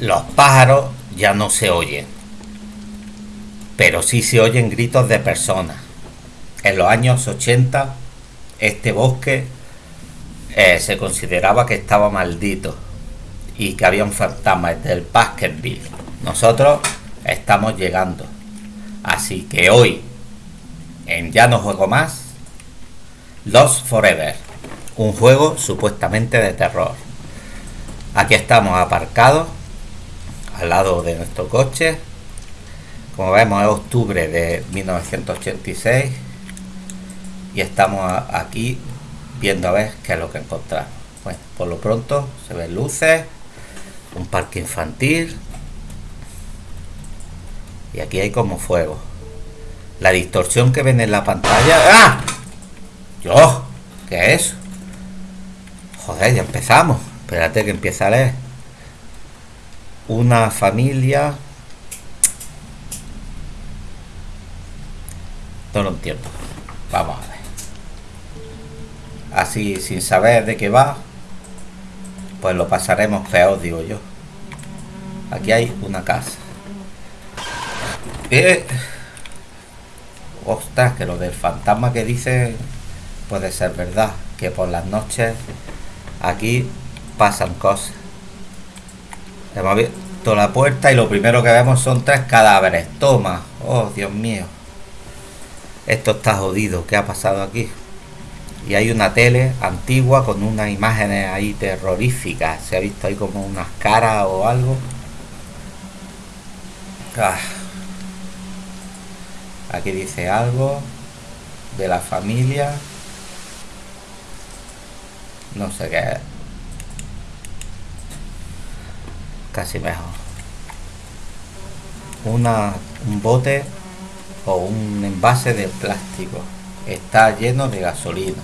Los pájaros ya no se oyen, pero sí se oyen gritos de personas. En los años 80, este bosque eh, se consideraba que estaba maldito y que había un fantasma del Baskerville. Nosotros estamos llegando. Así que hoy, en Ya no juego más, Lost Forever, un juego supuestamente de terror. Aquí estamos aparcados al lado de nuestro coche. Como vemos es octubre de 1986 y estamos aquí viendo a ver qué es lo que encontramos. Bueno, por lo pronto se ven luces, un parque infantil y aquí hay como fuego. La distorsión que ven en la pantalla... ¡Ah! ¡Yo! ¿Qué es? Joder, ya empezamos. Espérate que empieza a leer una familia. No lo entiendo. Vamos a ver. Así sin saber de qué va pues lo pasaremos peor digo yo. Aquí hay una casa. Eh, ostras que lo del fantasma que dice puede ser verdad que por las noches aquí pasan cosas. Hemos abierto la puerta y lo primero que vemos son tres cadáveres. Toma. Oh, Dios mío. Esto está jodido. ¿Qué ha pasado aquí? Y hay una tele antigua con unas imágenes ahí terroríficas. Se ha visto ahí como unas caras o algo. Ah. Aquí dice algo de la familia. No sé qué es. Casi mejor. Una, un bote o un envase de plástico. Está lleno de gasolina.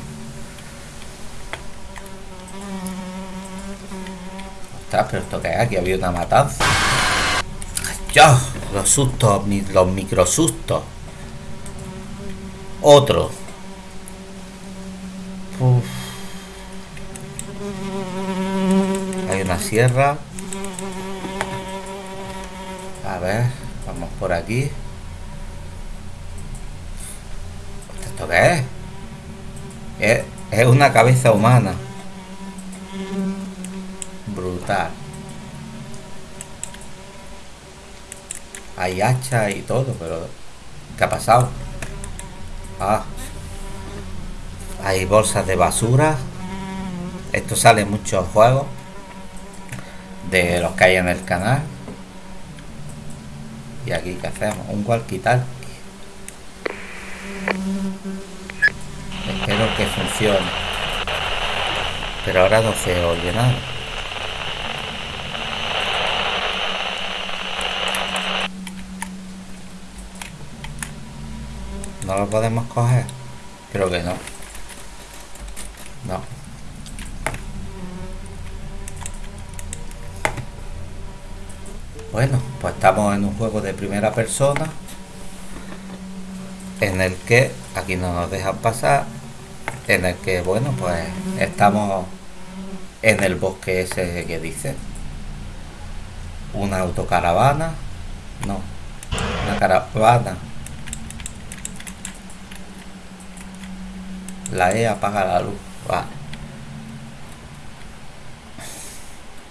Ostras pero esto que es aquí había una matanza. ¡Ya! los sustos los microsustos. Otro. Hay una sierra a ver, vamos por aquí. ¿Esto qué es? Es, una cabeza humana. Brutal. Hay hacha y todo, pero... ¿Qué ha pasado? Ah. Hay bolsas de basura. Esto sale en muchos juegos. De los que hay en el canal. ¿Y aquí qué hacemos? Un walkie-talkie. Espero que funcione. Pero ahora no se oye nada. ¿No lo podemos coger? Creo que no. No. Bueno, pues estamos en un juego de primera persona en el que aquí no nos dejan pasar en el que bueno pues estamos en el bosque ese que dice una autocaravana no una caravana. La E apaga la luz vale.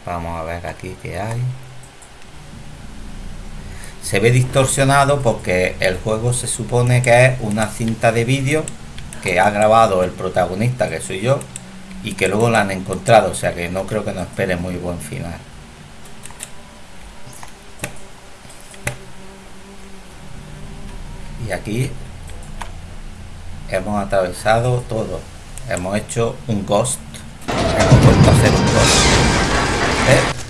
Vamos a ver aquí qué hay se ve distorsionado porque el juego se supone que es una cinta de vídeo que ha grabado el protagonista que soy yo y que luego la han encontrado o sea que no creo que nos espere muy buen final. Y aquí hemos atravesado todo. Hemos hecho un ghost. Hemos vuelto a hacer un ghost.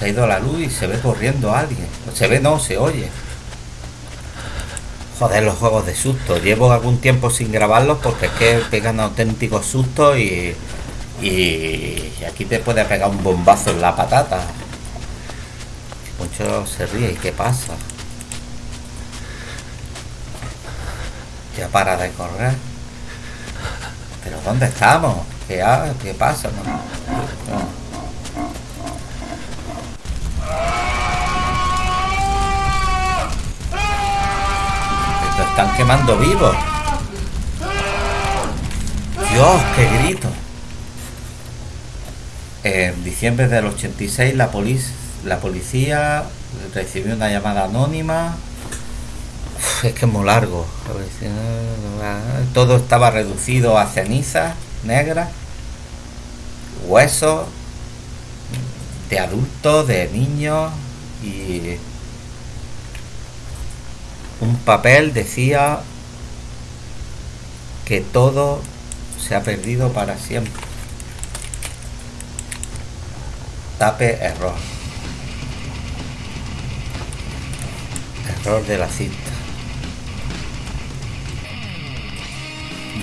Se ha ido la luz y se ve corriendo alguien. Se ve, no, se oye. Joder, los juegos de susto. Llevo algún tiempo sin grabarlos porque es que pegan auténticos sustos y, y, aquí te puede pegar un bombazo en la patata. Mucho se ríe. ¿Y qué pasa? Ya para de correr. ¿Pero dónde estamos? ¿Qué, ¿Qué pasa? Están quemando vivos. Dios, qué grito. En diciembre del 86 la, la policía recibió una llamada anónima. es que es muy largo. Todo estaba reducido a cenizas negras, huesos de adultos, de niños y un papel decía que todo se ha perdido para siempre. Tape error. Error de la cinta.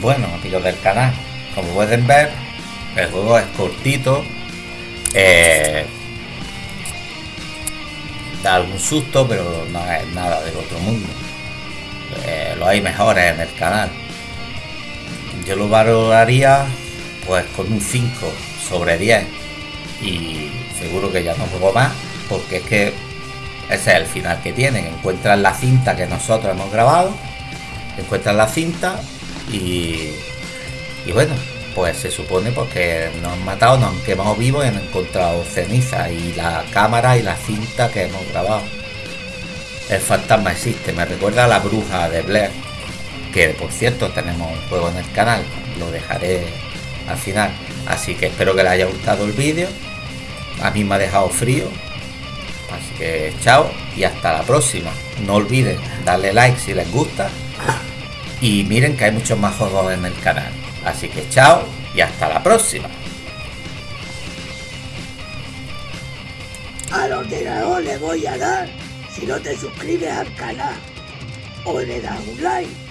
Bueno, amigos del canal, como pueden ver, el juego es cortito. Eh, da algún susto, pero no es nada del otro mundo. Eh, lo hay mejores en el canal. Yo lo valoraría pues con un 5 sobre 10 y seguro que ya no juego más porque es que ese es el final que tienen. Encuentran la cinta que nosotros hemos grabado, encuentran la cinta y, y bueno, pues se supone porque nos han matado, nos han quemado vivos y han encontrado ceniza y la cámara y la cinta que hemos grabado. El fantasma existe, me recuerda a la bruja de Blair, que por cierto tenemos un juego en el canal, lo dejaré al final. Así que espero que les haya gustado el vídeo. A mí me ha dejado frío. Así que chao y hasta la próxima. No olviden darle like si les gusta. Y miren que hay muchos más juegos en el canal. Así que chao y hasta la próxima. Al ordenador le voy a dar si no te suscribes al canal o le das un like.